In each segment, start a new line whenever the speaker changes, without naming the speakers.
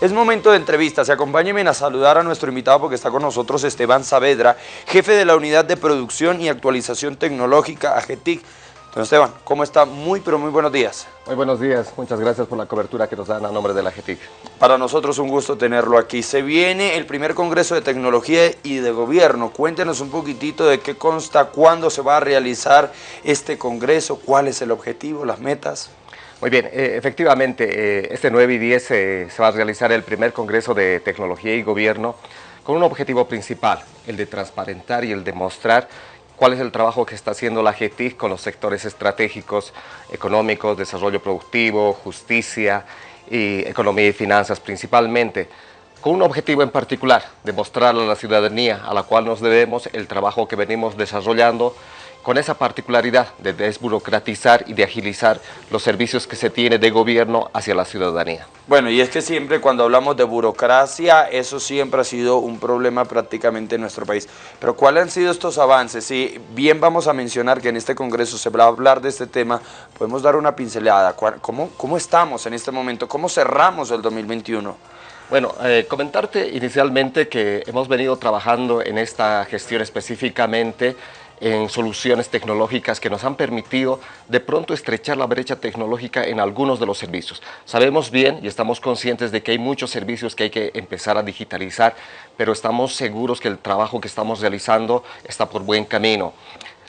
Es momento de entrevistas acompáñenme a saludar a nuestro invitado porque está con nosotros Esteban Saavedra, jefe de la Unidad de Producción y Actualización Tecnológica AGETIC. Don Esteban, ¿cómo está? Muy, pero muy buenos días.
Muy buenos días, muchas gracias por la cobertura que nos dan a nombre de la AGETIC.
Para nosotros un gusto tenerlo aquí. Se viene el primer Congreso de Tecnología y de Gobierno. Cuéntenos un poquitito de qué consta, cuándo se va a realizar este Congreso, cuál es el objetivo, las metas.
Muy bien, eh, efectivamente, eh, este 9 y 10 eh, se va a realizar el primer Congreso de Tecnología y Gobierno con un objetivo principal, el de transparentar y el de mostrar cuál es el trabajo que está haciendo la GETIC con los sectores estratégicos, económicos, desarrollo productivo, justicia y economía y finanzas principalmente, con un objetivo en particular, demostrarle a la ciudadanía a la cual nos debemos el trabajo que venimos desarrollando con esa particularidad de desburocratizar y de agilizar los servicios que se tiene de gobierno hacia la ciudadanía.
Bueno, y es que siempre cuando hablamos de burocracia, eso siempre ha sido un problema prácticamente en nuestro país. Pero ¿cuáles han sido estos avances? Si bien vamos a mencionar que en este congreso se va a hablar de este tema, podemos dar una pincelada. ¿Cómo, cómo estamos en este momento? ¿Cómo cerramos el 2021?
Bueno, eh, comentarte inicialmente que hemos venido trabajando en esta gestión específicamente en soluciones tecnológicas que nos han permitido de pronto estrechar la brecha tecnológica en algunos de los servicios. Sabemos bien y estamos conscientes de que hay muchos servicios que hay que empezar a digitalizar, pero estamos seguros que el trabajo que estamos realizando está por buen camino.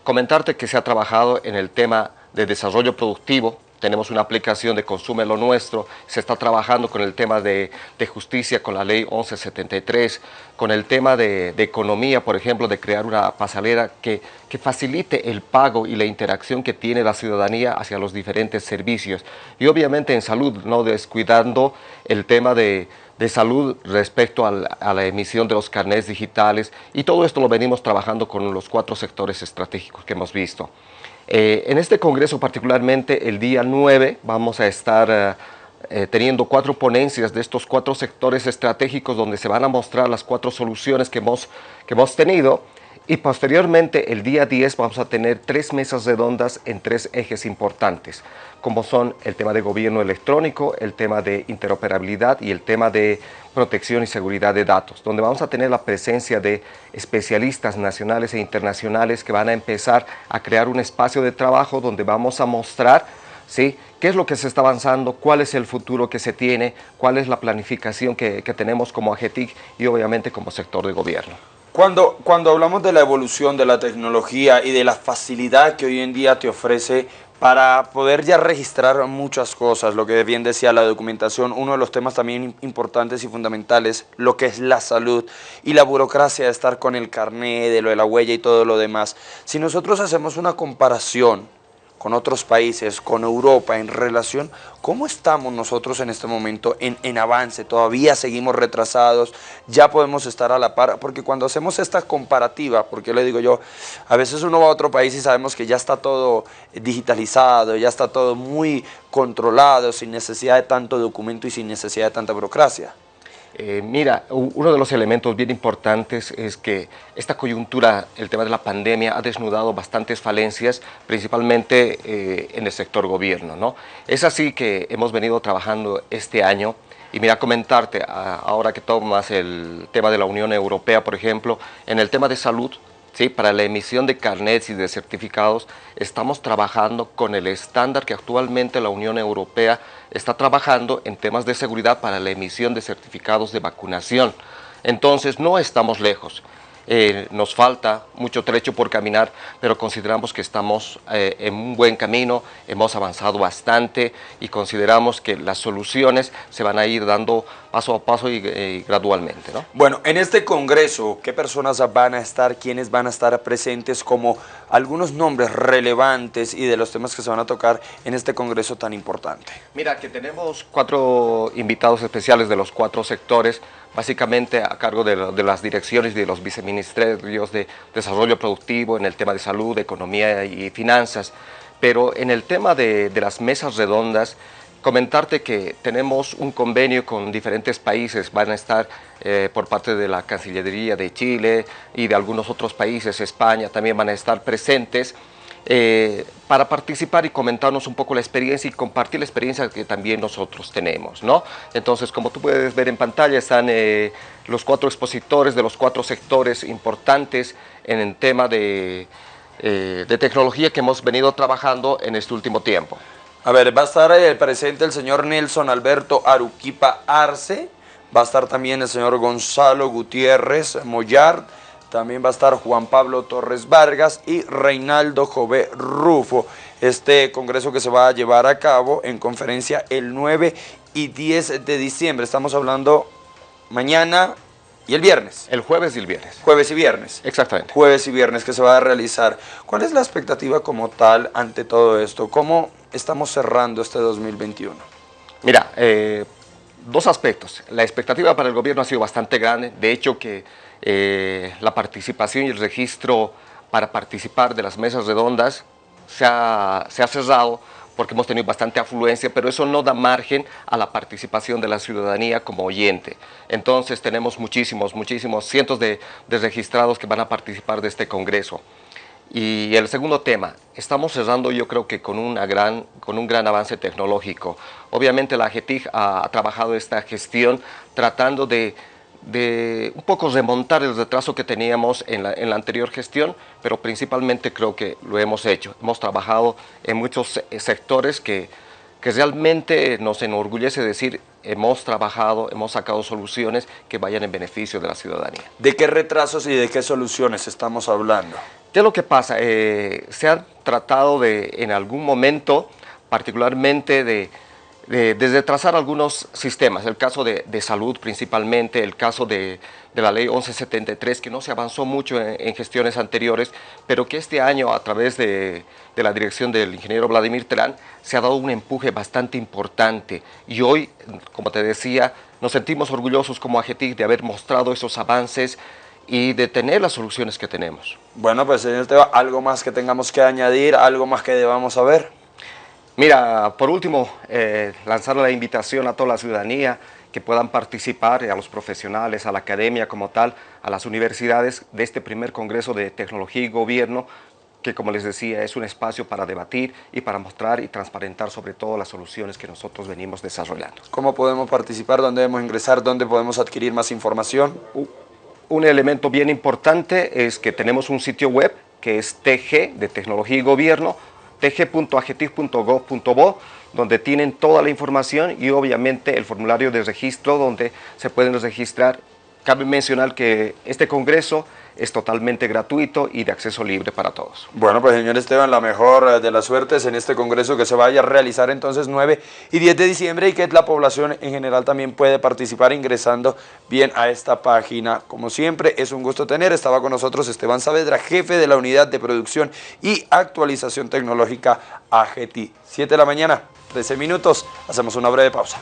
Comentarte que se ha trabajado en el tema de desarrollo productivo, tenemos una aplicación de Consume lo Nuestro, se está trabajando con el tema de, justicia, con la ley 1173, con el tema de, economía, por ejemplo, de crear una pasarela que, que, facilite el pago y la interacción que tiene la ciudadanía hacia los diferentes servicios. Y obviamente en salud, no descuidando el tema de, salud respecto a la emisión de los carnets digitales y todo esto lo venimos trabajando con los cuatro sectores estratégicos que hemos visto. Eh, en este congreso particularmente el día 9 vamos a estar eh, eh, teniendo cuatro ponencias de estos cuatro sectores estratégicos donde se van a mostrar las cuatro soluciones que hemos, que hemos tenido y posteriormente, el día 10, vamos a tener tres mesas redondas en tres ejes importantes, como son el tema de gobierno electrónico, el tema de interoperabilidad y el tema de protección y seguridad de datos, donde vamos a tener la presencia de especialistas nacionales e internacionales que van a empezar a crear un espacio de trabajo donde vamos a mostrar ¿sí? qué es lo que se está avanzando, cuál es el futuro que se tiene, cuál es la planificación que, que tenemos como AGETIC y obviamente como sector de gobierno.
Cuando, cuando hablamos de la evolución de la tecnología y de la facilidad que hoy en día te ofrece para poder ya registrar muchas cosas, lo que bien decía la documentación, uno de los temas también importantes y fundamentales, lo que es la salud y la burocracia de estar con el carnet, de lo de la huella y todo lo demás. Si nosotros hacemos una comparación con otros países, con Europa en relación, ¿cómo estamos nosotros en este momento en, en, avance? ¿Todavía seguimos retrasados? ¿Ya podemos estar a la par? Porque cuando hacemos esta comparativa, porque le digo yo, a veces uno va a otro país y sabemos que ya está todo digitalizado, ya está todo muy controlado, sin necesidad de tanto documento y sin necesidad de tanta burocracia.
Eh, mira, uno de los elementos bien importantes es que esta coyuntura, el tema de la pandemia, ha desnudado bastantes falencias, principalmente eh, en el sector gobierno. ¿no? Es así que hemos venido trabajando este año y mira, comentarte, ahora que tomas el tema de la Unión Europea, por ejemplo, en el tema de salud, ¿sí? para la emisión de carnets y de certificados, estamos trabajando con el estándar que actualmente la Unión Europea está trabajando en temas de seguridad para la emisión de certificados de vacunación. Entonces, no estamos lejos. Eh, nos falta mucho trecho por caminar, pero consideramos que estamos eh, en un buen camino, hemos avanzado bastante y consideramos que las soluciones se van a ir dando paso a paso y, gradualmente. ¿no?
Bueno, en este congreso, ¿qué personas van a estar, quiénes van a estar presentes como algunos nombres relevantes y de los temas que se van a tocar en este congreso tan importante?
Mira, que tenemos cuatro invitados especiales de los cuatro sectores, básicamente a cargo de, las direcciones y de los viceministerios de desarrollo productivo, en el tema de salud, economía y finanzas, pero en el tema de, las mesas redondas, comentarte que tenemos un convenio con diferentes países, van a estar eh, por parte de la Cancillería de Chile y de algunos otros países, España, también van a estar presentes eh, para participar y comentarnos un poco la experiencia y compartir la experiencia que también nosotros tenemos, ¿no? Entonces, como tú puedes ver en pantalla, están eh, los cuatro expositores de los cuatro sectores importantes en el tema de, de tecnología que hemos venido trabajando en este último tiempo.
A ver, va a estar el presente el señor Nelson Alberto Aruquipa Arce, va a estar también el señor Gonzalo Gutiérrez Mollard, también va a estar Juan Pablo Torres Vargas y Reinaldo Jové Rufo. Este congreso que se va a llevar a cabo en conferencia el 9 y 10 de diciembre. Estamos hablando mañana y el viernes.
El jueves y el viernes.
Jueves y viernes.
Exactamente.
Jueves y viernes que se va a realizar. ¿Cuál es la expectativa como tal ante todo esto? ¿Cómo estamos cerrando este 2021?
Mira, eh, dos aspectos. La expectativa para el gobierno ha sido bastante grande. De hecho, que eh, la participación y el registro para participar de las mesas redondas se ha, se ha cerrado porque hemos tenido bastante afluencia, pero eso no da margen a la participación de la ciudadanía como oyente. Entonces tenemos muchísimos, muchísimos, cientos de, de registrados que van a participar de este congreso. Y el segundo tema, estamos cerrando yo creo que con, una gran, con un gran avance tecnológico. Obviamente la AGETIC ha, ha trabajado esta gestión tratando de de un poco remontar el retraso que teníamos en la, en la, anterior gestión, pero principalmente creo que lo hemos hecho. Hemos trabajado en muchos sectores que, que realmente nos enorgullece decir hemos trabajado, hemos sacado soluciones que vayan en beneficio de la ciudadanía.
¿De qué retrasos y de qué soluciones estamos hablando?
¿Qué es lo que pasa? Eh, se ha tratado de, en algún momento, particularmente de de, de trazar algunos sistemas, el caso de, salud principalmente, el caso de, de, la ley 1173, que no se avanzó mucho en, en, gestiones anteriores, pero que este año a través de, la dirección del ingeniero Vladimir Terán se ha dado un empuje bastante importante y hoy, como te decía, nos sentimos orgullosos como AGETIC de haber mostrado esos avances y de tener las soluciones que tenemos.
Bueno, pues señor Teba, algo más que tengamos que añadir, algo más que debamos saber.
Mira, por último, eh, lanzar la invitación a toda la ciudadanía que puedan participar, a los profesionales, a la academia como tal, a las universidades de este primer Congreso de Tecnología y Gobierno, que como les decía es un espacio para debatir y para mostrar y transparentar sobre todo las soluciones que nosotros venimos desarrollando.
¿Cómo podemos participar? ¿Dónde debemos ingresar? ¿Dónde podemos adquirir más información?
Un elemento bien importante es que tenemos un sitio web que es TG de Tecnología y Gobierno, tg.agetic.gov.bo, donde tienen toda la información y obviamente el formulario de registro donde se pueden registrar. Cabe mencionar que este congreso es totalmente gratuito y de acceso libre para todos.
Bueno, pues señor Esteban, la mejor de las suertes en este congreso que se vaya a realizar entonces 9 y 10 de diciembre y que la población en general también puede participar ingresando bien a esta página. Como siempre, es un gusto tener, estaba con nosotros Esteban Saavedra, jefe de la Unidad de Producción y Actualización Tecnológica AGT. 7 de la mañana, 13 minutos, hacemos una breve pausa.